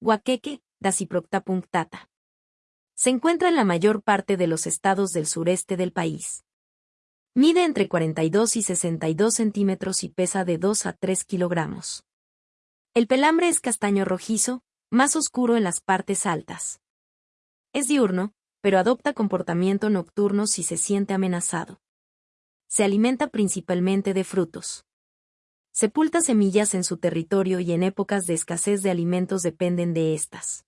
Huaqueque, Dasyprocta punctata. Se encuentra en la mayor parte de los estados del sureste del país. Mide entre 42 y 62 centímetros y pesa de 2 a 3 kilogramos. El pelambre es castaño rojizo, más oscuro en las partes altas. Es diurno, pero adopta comportamiento nocturno si se siente amenazado. Se alimenta principalmente de frutos. Sepulta semillas en su territorio y en épocas de escasez de alimentos dependen de estas.